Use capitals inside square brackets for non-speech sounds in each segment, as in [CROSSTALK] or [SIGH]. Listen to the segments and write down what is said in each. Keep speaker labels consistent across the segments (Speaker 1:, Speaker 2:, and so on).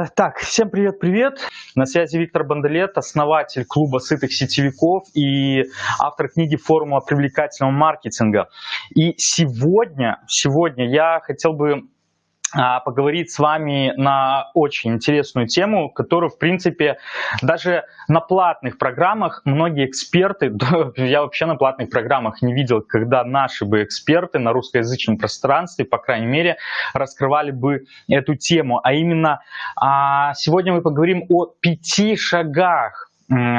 Speaker 1: А, так, всем привет-привет. На связи Виктор Бандалет, основатель клуба сытых сетевиков и автор книги «Формула привлекательного маркетинга». И сегодня, сегодня я хотел бы поговорить с вами на очень интересную тему, которую, в принципе, даже на платных программах многие эксперты, [LAUGHS] я вообще на платных программах не видел, когда наши бы эксперты на русскоязычном пространстве, по крайней мере, раскрывали бы эту тему. А именно, а, сегодня мы поговорим о пяти шагах,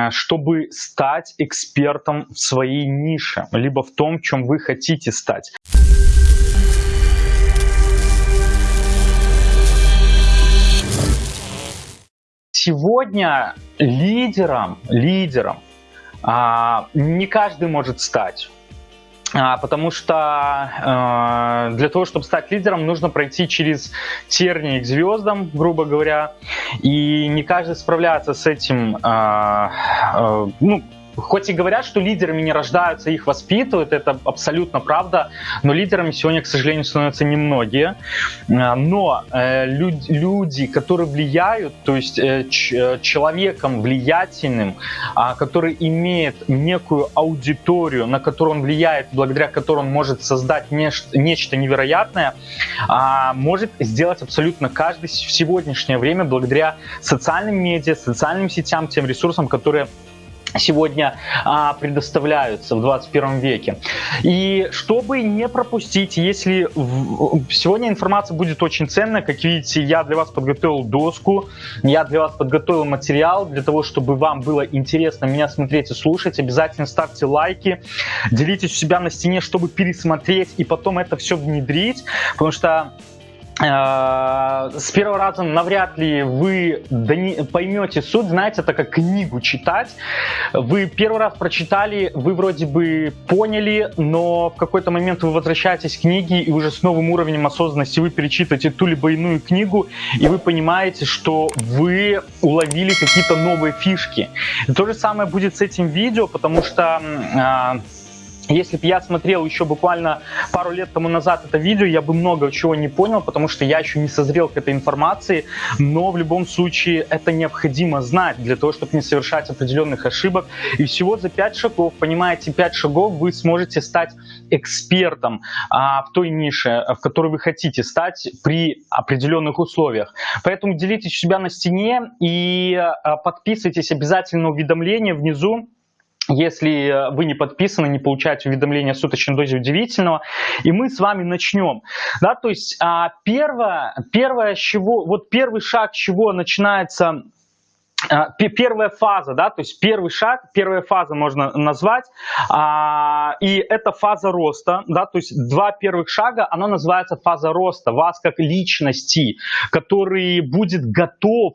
Speaker 1: чтобы стать экспертом в своей нише, либо в том, чем вы хотите стать. Сегодня лидером, лидером а, не каждый может стать. А, потому что э, для того, чтобы стать лидером, нужно пройти через тернии к звездам, грубо говоря. И не каждый справляется с этим, э, э, ну, Хоть и говорят, что лидерами не рождаются, их воспитывают, это абсолютно правда, но лидерами сегодня, к сожалению, становятся немногие. А, но э, люд, люди, которые влияют, то есть э, ч, человеком влиятельным, э, который имеет некую аудиторию, на которую он влияет, благодаря которой он может создать нечто, невероятное, э, может сделать абсолютно каждый в сегодняшнее время благодаря социальным медиа, социальным сетям, тем ресурсам, которые сегодня а, предоставляются в 21 веке. И чтобы не пропустить, если в, сегодня информация будет очень ценная, как видите, я для вас подготовил доску, я для вас подготовил материал для того, чтобы вам было интересно меня смотреть и слушать. Обязательно ставьте лайки, делитесь у себя на стене, чтобы пересмотреть и потом это все внедрить, потому что с первого раза навряд ли вы поймете суть, знаете, это как книгу читать. Вы первый раз прочитали, вы вроде бы поняли, но в какой-то момент вы возвращаетесь к книге, и уже с новым уровнем осознанности вы перечитываете ту либо иную книгу, и вы понимаете, что вы уловили какие-то новые фишки. То же самое будет с этим видео, потому что э, если бы я смотрел еще буквально пару лет тому назад это видео, я бы много чего не понял, потому что я еще не созрел к этой информации, но в любом случае это необходимо знать для того, чтобы не совершать определенных ошибок. И всего за 5 шагов, понимаете, 5 шагов вы сможете стать экспертом а, в той нише, в которой вы хотите стать при определенных условиях. Поэтому делитесь себя на стене и а, подписывайтесь обязательно на уведомления внизу если э, вы не подписаны, не получаете уведомления о суточной дозе удивительного. И мы с вами начнем. Да, то есть а, первое, первое, чего, вот первый шаг, чего начинается а, первая фаза, да, то есть первый шаг, первая фаза можно назвать, а, и это фаза роста, да, то есть два первых шага, она называется фаза роста, вас как личности, который будет готов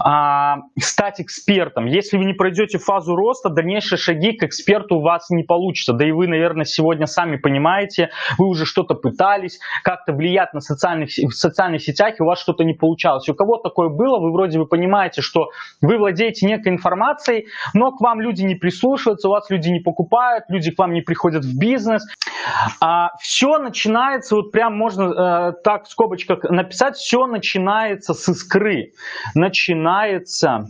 Speaker 1: а, стать экспертом. Если вы не пройдете фазу роста, дальнейшие шаги к эксперту у вас не получится. Да и вы, наверное, сегодня сами понимаете, вы уже что-то пытались, как-то влиять на социальных, в социальных сетях, и у вас что-то не получалось. У кого такое было, вы вроде бы понимаете, что вы владеете некой информацией, но к вам люди не прислушиваются, у вас люди не покупают, люди к вам не приходят в бизнес. А, все начинается, вот прям можно э, так в скобочках написать, все начинается с искры. Начинается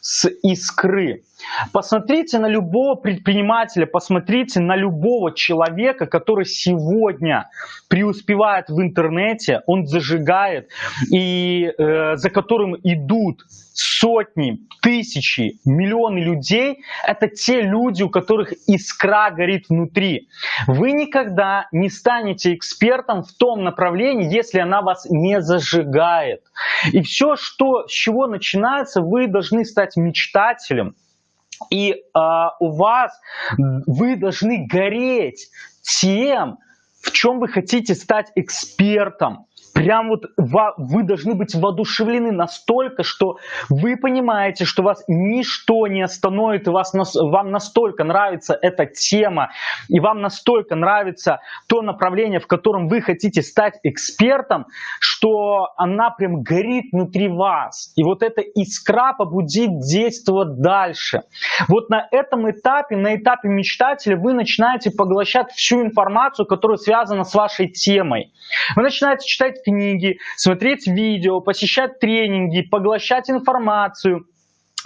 Speaker 1: с искры. Посмотрите на любого предпринимателя, посмотрите на любого человека, который сегодня преуспевает в интернете, он зажигает, и э, за которым идут сотни, тысячи, миллионы людей, это те люди, у которых искра горит внутри. Вы никогда не станете экспертом в том направлении, если она вас не зажигает. И все, что, с чего начинается, вы должны стать мечтателем. И э, у вас, вы должны гореть тем, в чем вы хотите стать экспертом. Прям вот вы должны быть воодушевлены настолько, что вы понимаете, что вас ничто не остановит, и вас, вам настолько нравится эта тема, и вам настолько нравится то направление, в котором вы хотите стать экспертом, она прям горит внутри вас. И вот эта искра побудит действовать дальше. Вот на этом этапе, на этапе мечтателя, вы начинаете поглощать всю информацию, которая связана с вашей темой. Вы начинаете читать книги, смотреть видео, посещать тренинги, поглощать информацию –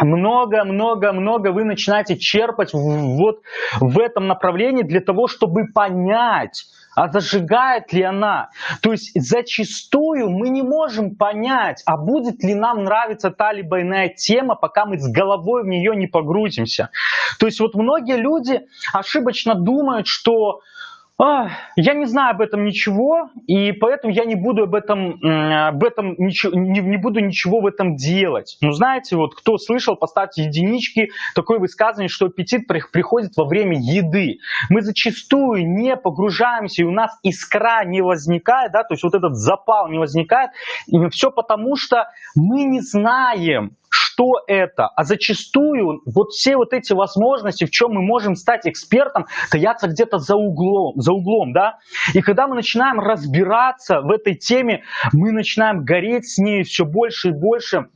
Speaker 1: много-много-много вы начинаете черпать вот в этом направлении для того, чтобы понять, а зажигает ли она. То есть зачастую мы не можем понять, а будет ли нам нравиться та либо иная тема, пока мы с головой в нее не погрузимся. То есть вот многие люди ошибочно думают, что я не знаю об этом ничего, и поэтому я не буду об этом, об этом ничего, не, не буду ничего в этом делать. Ну, знаете, вот кто слышал, поставьте единички, такое высказывание, что аппетит приходит во время еды. Мы зачастую не погружаемся, и у нас искра не возникает, да, то есть вот этот запал не возникает, и все потому, что мы не знаем, что это. А зачастую вот все вот эти возможности, в чем мы можем стать экспертом, таятся где-то за углом, за углом, да. И когда мы начинаем разбираться в этой теме, мы начинаем гореть с ней все больше и больше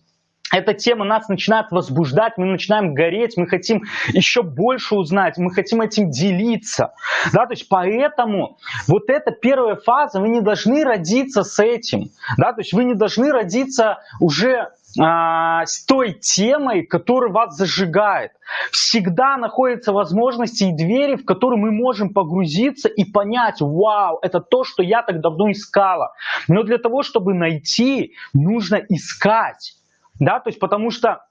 Speaker 1: эта тема нас начинает возбуждать, мы начинаем гореть, мы хотим еще больше узнать, мы хотим этим делиться. Да, то есть поэтому вот эта первая фаза, вы не должны родиться с этим. Да, то есть вы не должны родиться уже а, с той темой, которая вас зажигает. Всегда находятся возможности и двери, в которые мы можем погрузиться и понять, вау, это то, что я так давно искала. Но для того, чтобы найти, нужно искать. Да, то есть потому что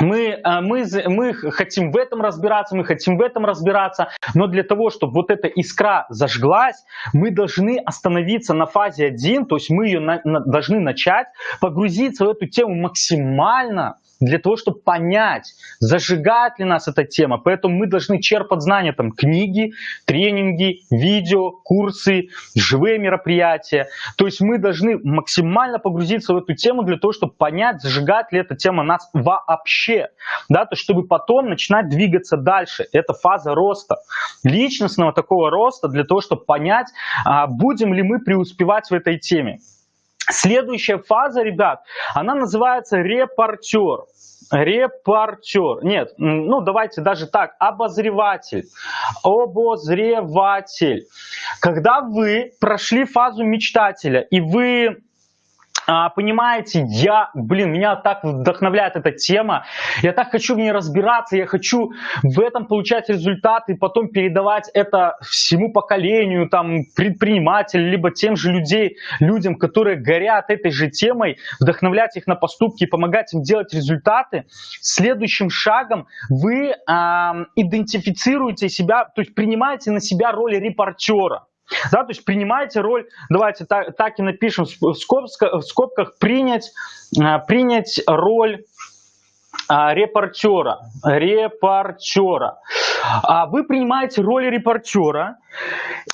Speaker 1: мы, э, мы, мы хотим в этом разбираться, мы хотим в этом разбираться, но для того, чтобы вот эта искра зажглась, мы должны остановиться на фазе 1, то есть мы ее на, на, должны начать, погрузиться в эту тему максимально, для того, чтобы понять, зажигает ли нас эта тема. Поэтому мы должны черпать знания, там, книги, тренинги, видео, курсы, живые мероприятия. То есть мы должны максимально погрузиться в эту тему для того, чтобы понять, зажигает ли эта тема нас вообще. Да, то чтобы потом начинать двигаться дальше. Это фаза роста. Личностного такого роста для того, чтобы понять, а, будем ли мы преуспевать в этой теме. Следующая фаза, ребят, она называется репортер. Репортер. Нет, ну давайте даже так, обозреватель. Обозреватель. Когда вы прошли фазу мечтателя и вы а, понимаете, я, блин, меня так вдохновляет эта тема, я так хочу в ней разбираться, я хочу в этом получать результаты, и потом передавать это всему поколению, там, предпринимателям, либо тем же людей, людям, которые горят этой же темой, вдохновлять их на поступки и помогать им делать результаты. Следующим шагом вы а, идентифицируете себя, то есть принимаете на себя роль репортера. Да, то есть принимайте роль, давайте так, так и напишем в скобках, в скобках принять, а, принять роль а, репортера. Репортера. А вы принимаете роль репортера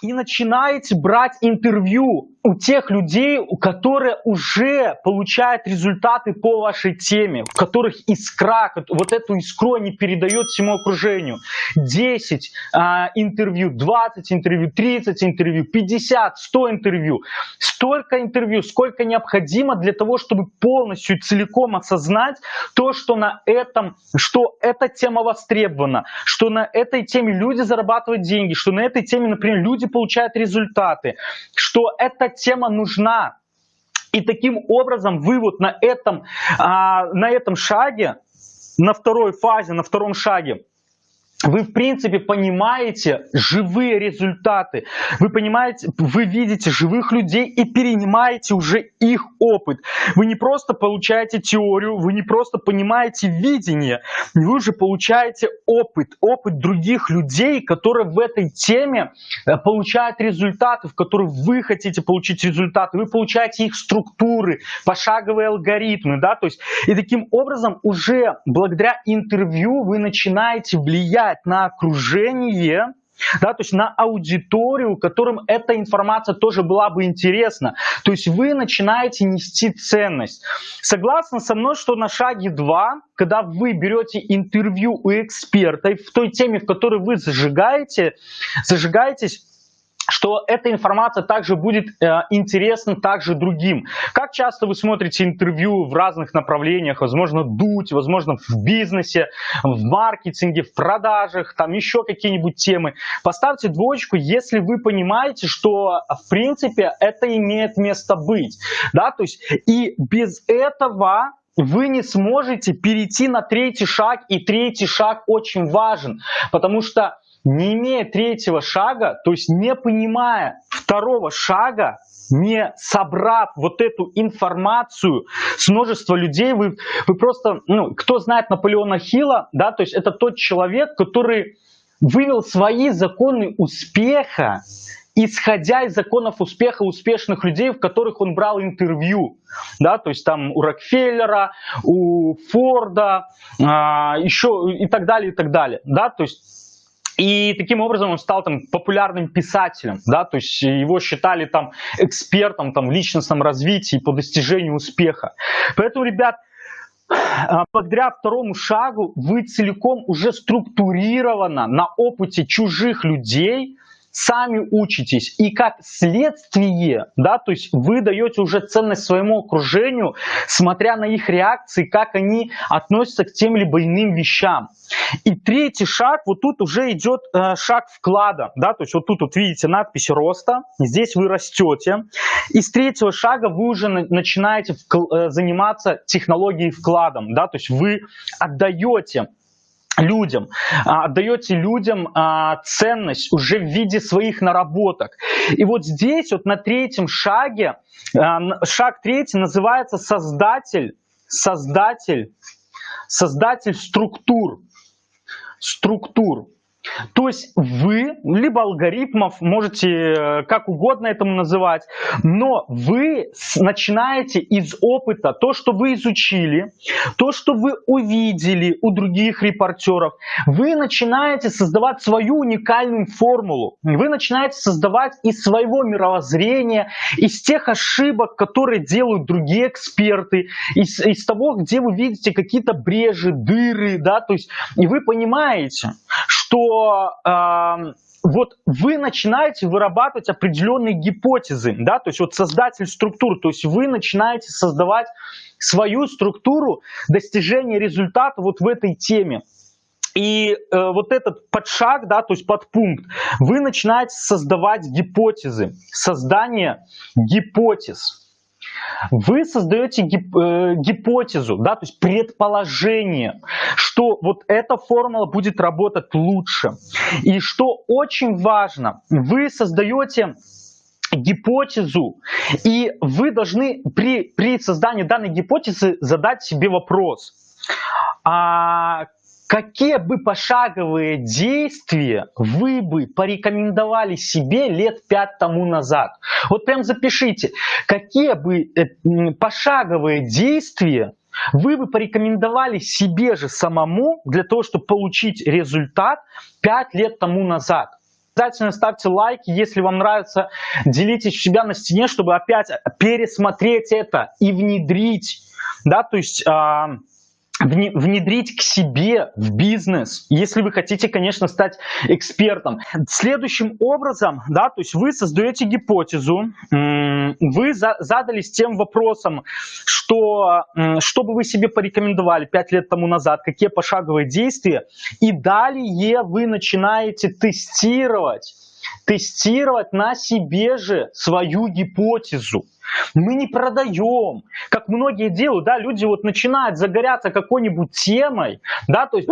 Speaker 1: и начинаете брать интервью у тех людей, которые уже получают результаты по вашей теме, в которых искра, вот эту искру они передают всему окружению. 10 а, интервью, 20 интервью, 30 интервью, 50, 100 интервью. Столько интервью, сколько необходимо для того, чтобы полностью целиком осознать то, что на этом, что эта тема востребована, что на этой теме люди зарабатывают деньги, что на этой теме, например, люди получают результаты, что эта тема нужна. И таким образом вы вот на этом, а, на этом шаге, на второй фазе, на втором шаге, вы, в принципе, понимаете живые результаты, вы понимаете, вы видите живых людей и перенимаете уже их опыт. Вы не просто получаете теорию, вы не просто понимаете видение, вы уже получаете опыт, опыт других людей, которые в этой теме э, получают результаты, в которых вы хотите получить результаты, вы получаете их структуры, пошаговые алгоритмы, да, то есть, и таким образом уже благодаря интервью вы начинаете влиять влиять на окружение, да, то есть на аудиторию, которым эта информация тоже была бы интересна. То есть вы начинаете нести ценность. Согласны со мной, что на шаге 2, когда вы берете интервью у эксперта в той теме, в которой вы зажигаете, зажигаетесь, что эта информация также будет э, интересна также другим. Как часто вы смотрите интервью в разных направлениях, возможно, дуть, возможно, в бизнесе, в маркетинге, в продажах, там еще какие-нибудь темы. Поставьте двоечку, если вы понимаете, что, в принципе, это имеет место быть. Да, то есть, и без этого вы не сможете перейти на третий шаг, и третий шаг очень важен, потому что не имея третьего шага, то есть не понимая второго шага, не собрав вот эту информацию с множества людей, вы, вы просто, ну, кто знает Наполеона Хилла, да, то есть это тот человек, который вывел свои законы успеха, исходя из законов успеха успешных людей, в которых он брал интервью. Да, то есть там у Рокфеллера, у Форда, а, еще и так далее, и так далее. Да, то есть и таким образом он стал там популярным писателем, да, то есть его считали там экспертом там в личностном развитии по достижению успеха. Поэтому, ребят, а, благодаря второму шагу вы целиком уже структурировано на опыте чужих людей сами учитесь, и как следствие, да, то есть вы даете уже ценность своему окружению, смотря на их реакции, как они относятся к тем либо иным вещам. И третий шаг, вот тут уже идет э, шаг вклада, да, то есть вот тут вот видите надпись роста, здесь вы растете, и с третьего шага вы уже на, начинаете э, заниматься технологией вкладом, да, то есть вы отдаете людям, а, отдаете людям а, ценность уже в виде своих наработок. И вот здесь вот на третьем шаге, а, шаг третий называется создатель, создатель, создатель структур, структур. То есть вы, либо алгоритмов, можете э, как угодно этому называть, но вы начинаете из опыта то, что вы изучили, то, что вы увидели у других репортеров, вы начинаете создавать свою уникальную формулу. Вы начинаете создавать из своего мировоззрения, из тех ошибок, которые делают другие эксперты, из, из того, где вы видите какие-то брежи, дыры, да, то есть, и вы понимаете, что э, вот вы начинаете вырабатывать определенные гипотезы, да, то есть вот создатель структур, то есть вы начинаете создавать свою структуру достижения результата вот в этой теме. И э, вот этот подшаг, да, то есть подпункт, вы начинаете создавать гипотезы, создание гипотез вы создаете гип, э, гипотезу, да, то есть предположение, что вот эта формула будет работать лучше. И что очень важно, вы создаете гипотезу, и вы должны при, при создании данной гипотезы задать себе вопрос. А Какие бы пошаговые действия вы бы порекомендовали себе лет пять тому назад? Вот прям запишите, какие бы э, пошаговые действия вы бы порекомендовали себе же самому для того, чтобы получить результат 5 лет тому назад. Обязательно ставьте лайки, если вам нравится, делитесь у себя на стене, чтобы опять пересмотреть это и внедрить. Да, то есть... Внедрить к себе в бизнес, если вы хотите, конечно, стать экспертом. Следующим образом, да, то есть вы создаете гипотезу, вы задались тем вопросом, что, что бы вы себе порекомендовали 5 лет тому назад, какие пошаговые действия, и далее вы начинаете тестировать, тестировать на себе же свою гипотезу. Мы не продаем, как многие делают, да, люди вот начинают загоряться какой-нибудь темой, да, то есть,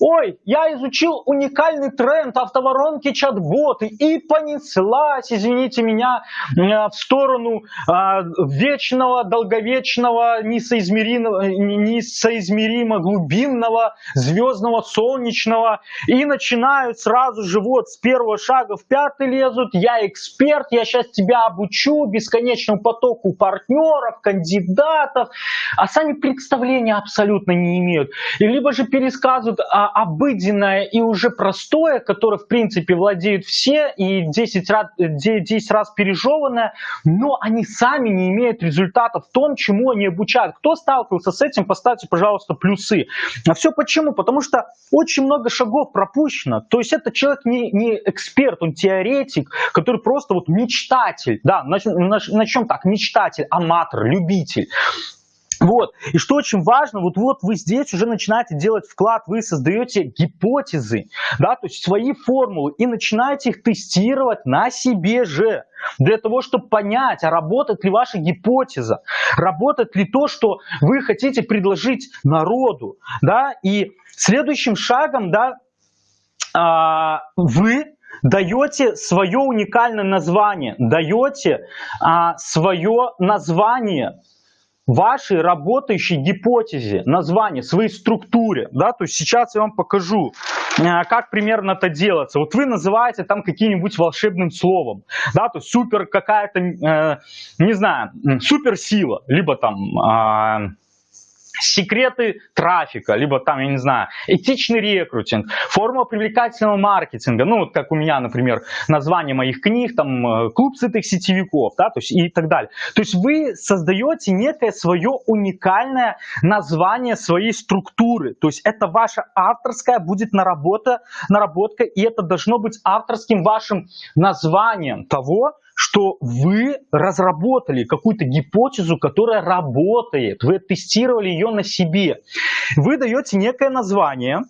Speaker 1: ой, я изучил уникальный тренд автоворонки чат-боты и понеслась, извините меня, в сторону а, вечного, долговечного, несоизмеримо глубинного, звездного, солнечного, и начинают сразу же вот с первого шага в пятый лезут, я эксперт, я сейчас тебя обучу бесконечному потоку партнеров, кандидатов, а сами представления абсолютно не имеют. И либо же пересказывают а, обыденное и уже простое, которое в принципе владеют все и 10 раз, 10 раз пережеванное, но они сами не имеют результата в том, чему они обучают. Кто сталкивался с этим, поставьте, пожалуйста, плюсы. А все почему? Потому что очень много шагов пропущено. То есть это человек не, не эксперт, он теоретик, который просто вот мечтатель. Да, начнем так, мечтатель, аматор, любитель. Вот. И что очень важно, вот, вот вы здесь уже начинаете делать вклад, вы создаете гипотезы, да, то есть свои формулы и начинаете их тестировать на себе же. Для того, чтобы понять, а работает ли ваша гипотеза, работает ли то, что вы хотите предложить народу. Да? И следующим шагом да, а, вы даете свое уникальное название, даете а, свое название вашей работающей гипотезе, название, своей структуре. Да? То есть сейчас я вам покажу, э, как примерно это делается. Вот вы называете там каким-нибудь волшебным словом. Да? То есть супер какая-то, э, не знаю, суперсила, либо там... Э, секреты трафика, либо там, я не знаю, этичный рекрутинг, форма привлекательного маркетинга, ну вот как у меня, например, название моих книг, там, э, клуб сытых сетевиков, да, то есть и так далее. То есть вы создаете некое свое уникальное название своей структуры, то есть это ваша авторская будет наработка, наработка и это должно быть авторским вашим названием того, что вы разработали какую-то гипотезу, которая работает, вы тестировали ее на себе. Вы даете некое название,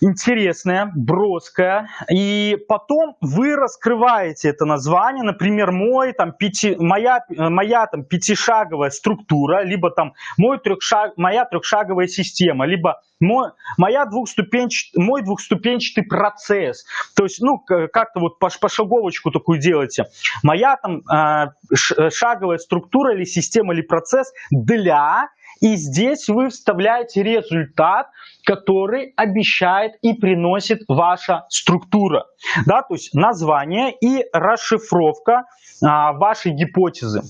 Speaker 1: интересное, броское, и потом вы раскрываете это название, например, мой, там, пяти, моя, моя там, пятишаговая структура, либо там мой трехшаг, моя трехшаговая система, либо мой, моя двухступенчатый, мой двухступенчатый процесс. То есть, ну, как-то вот пошаговочку такую делайте. Моя там а, шаговая структура или система или процесс для и здесь вы вставляете результат, который обещает и приносит ваша структура. Да, то есть название и расшифровка а, вашей гипотезы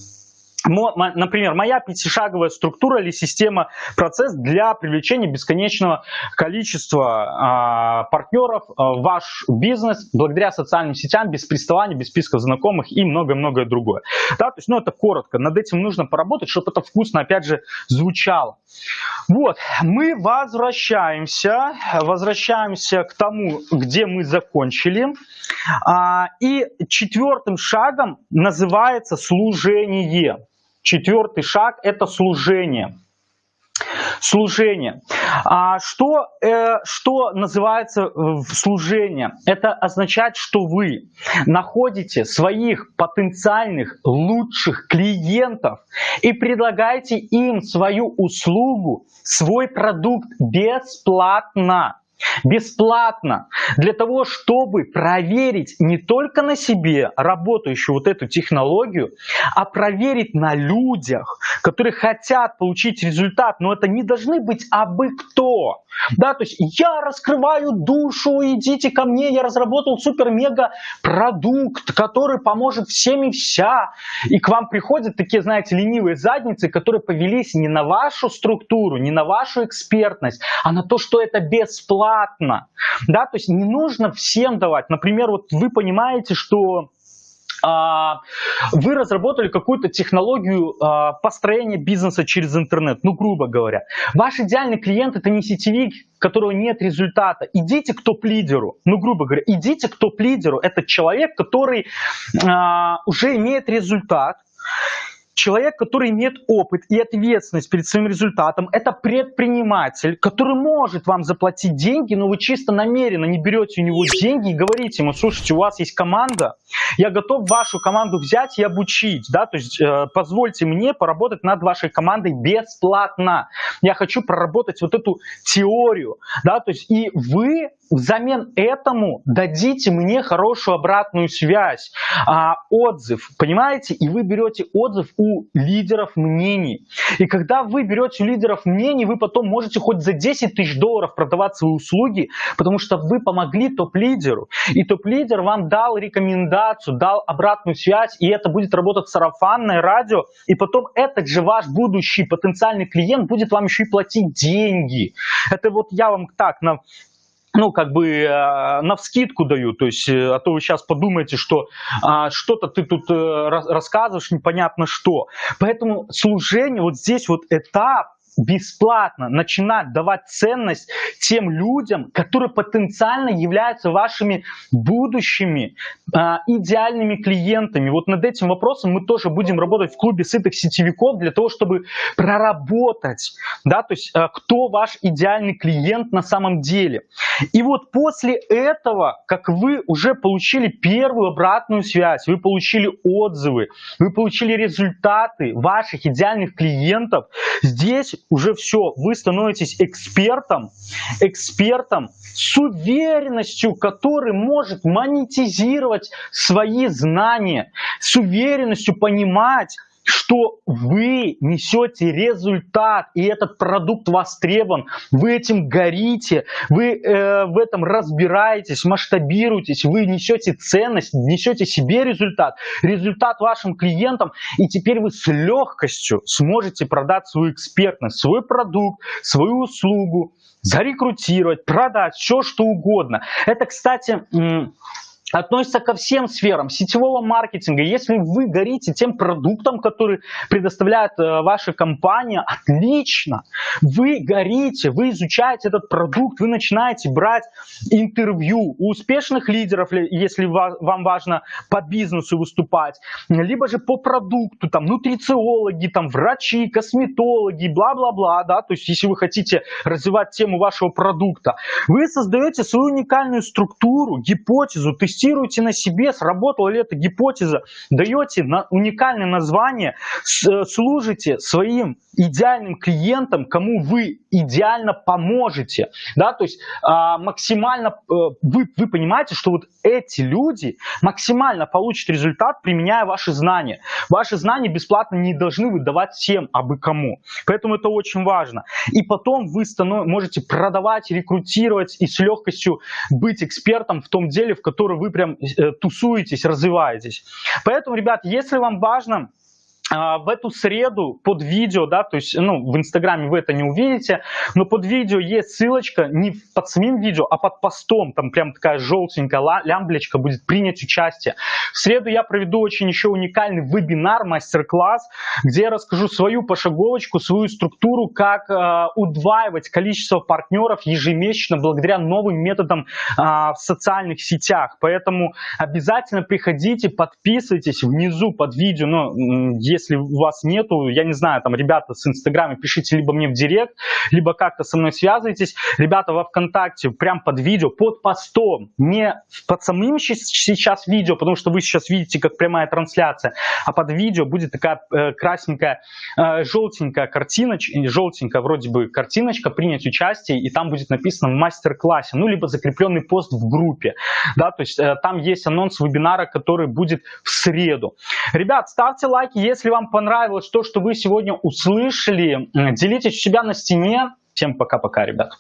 Speaker 1: например, моя пятишаговая структура или система, процесс для привлечения бесконечного количества э, партнеров э, ваш бизнес благодаря социальным сетям, без приставания, без списков знакомых и многое-многое другое. Да, то есть, ну, это коротко. Над этим нужно поработать, чтобы это вкусно, опять же, звучало. Вот, мы возвращаемся, возвращаемся к тому, где мы закончили. А, и четвертым шагом называется служение. Четвертый шаг – это служение. Служение. А что, э, что называется в служение? Это означает, что вы находите своих потенциальных лучших клиентов и предлагаете им свою услугу, свой продукт бесплатно бесплатно для того, чтобы проверить не только на себе работающую вот эту технологию, а проверить на людях, которые хотят получить результат, но это не должны быть абы кто. Да, то есть я раскрываю душу, идите ко мне, я разработал супер-мега продукт, который поможет всем и вся. И к вам приходят такие, знаете, ленивые задницы, которые повелись не на вашу структуру, не на вашу экспертность, а на то, что это бесплатно. Да, то есть не нужно всем давать. Например, вот вы понимаете, что а, вы разработали какую-то технологию а, построения бизнеса через интернет, ну, грубо говоря. Ваш идеальный клиент это не сетевик, которого нет результата. Идите к топ-лидеру, ну, грубо говоря, идите к топ-лидеру. Это человек, который а, уже имеет результат, Человек, который имеет опыт и ответственность перед своим результатом, это предприниматель, который может вам заплатить деньги, но вы чисто намеренно не берете у него деньги и говорите ему, слушайте, у вас есть команда, я готов вашу команду взять и обучить, да, то есть э, позвольте мне поработать над вашей командой бесплатно. Я хочу проработать вот эту теорию, да, то есть и вы взамен этому дадите мне хорошую обратную связь, а, отзыв, понимаете? И вы берете отзыв у лидеров мнений. И когда вы берете у лидеров мнений, вы потом можете хоть за 10 тысяч долларов продавать свои услуги, потому что вы помогли топ-лидеру. И топ-лидер вам дал рекомендацию, дал обратную связь, и это будет работать сарафанное радио, и потом этот же ваш будущий потенциальный клиент будет вам еще и платить деньги. Это вот я вам так на ну, как бы э, на вскидку даю, то есть, э, а то вы сейчас подумаете, что а, что-то ты тут э, рассказываешь, непонятно что. Поэтому служение, вот здесь вот этап, бесплатно начинать давать ценность тем людям, которые потенциально являются вашими будущими э, идеальными клиентами. Вот над этим вопросом мы тоже будем работать в клубе сытых сетевиков для того, чтобы проработать, да, то есть э, кто ваш идеальный клиент на самом деле. И вот после этого, как вы уже получили первую обратную связь, вы получили отзывы, вы получили результаты ваших идеальных клиентов, здесь уже все, вы становитесь экспертом, экспертом с уверенностью, который может монетизировать свои знания, с уверенностью понимать, что вы несете результат, и этот продукт востребован, вы этим горите, вы э, в этом разбираетесь, масштабируетесь, вы несете ценность, несете себе результат, результат вашим клиентам, и теперь вы с легкостью сможете продать свою экспертность, свой продукт, свою услугу, зарекрутировать, продать, все что угодно. Это, кстати, относится ко всем сферам сетевого маркетинга. Если вы горите тем продуктом, который предоставляет э, ваша компания, отлично. Вы горите, вы изучаете этот продукт, вы начинаете брать интервью у успешных лидеров, если вам важно по бизнесу выступать, либо же по продукту, там, нутрициологи, там, врачи, косметологи, бла-бла-бла, да, то есть если вы хотите развивать тему вашего продукта, вы создаете свою уникальную структуру, гипотезу, тестируете тестируете на себе, сработала ли эта гипотеза, даете на уникальное название, э, служите своим идеальным клиентам, кому вы идеально поможете. Да? То есть а, максимально э, вы, вы понимаете, что вот эти люди максимально получат результат, применяя ваши знания. Ваши знания бесплатно не должны выдавать всем, а бы кому. Поэтому это очень важно. И потом вы можете продавать, рекрутировать и с легкостью быть экспертом в том деле, в котором вы прям э, тусуетесь, развиваетесь. Поэтому, ребят, если вам важно в эту среду под видео, да, то есть, ну, в Инстаграме вы это не увидите, но под видео есть ссылочка не под самим видео, а под постом, там прям такая желтенькая лямблечка будет принять участие. В среду я проведу очень еще уникальный вебинар, мастер-класс, где я расскажу свою пошаговочку, свою структуру, как э, удваивать количество партнеров ежемесячно благодаря новым методам э, в социальных сетях. Поэтому обязательно приходите, подписывайтесь внизу под видео, ну, если если у вас нету, я не знаю, там, ребята с Инстаграма, пишите либо мне в директ, либо как-то со мной связывайтесь. Ребята во ВКонтакте, прям под видео, под постом, не под самым сейчас видео, потому что вы сейчас видите, как прямая трансляция, а под видео будет такая э, красненькая, э, желтенькая картиночка, желтенькая вроде бы картиночка, принять участие, и там будет написано мастер-классе, ну, либо закрепленный пост в группе, да, то есть э, там есть анонс вебинара, который будет в среду. Ребят, ставьте лайки, если если вам понравилось то, что вы сегодня услышали, делитесь у себя на стене. Всем пока-пока, ребят.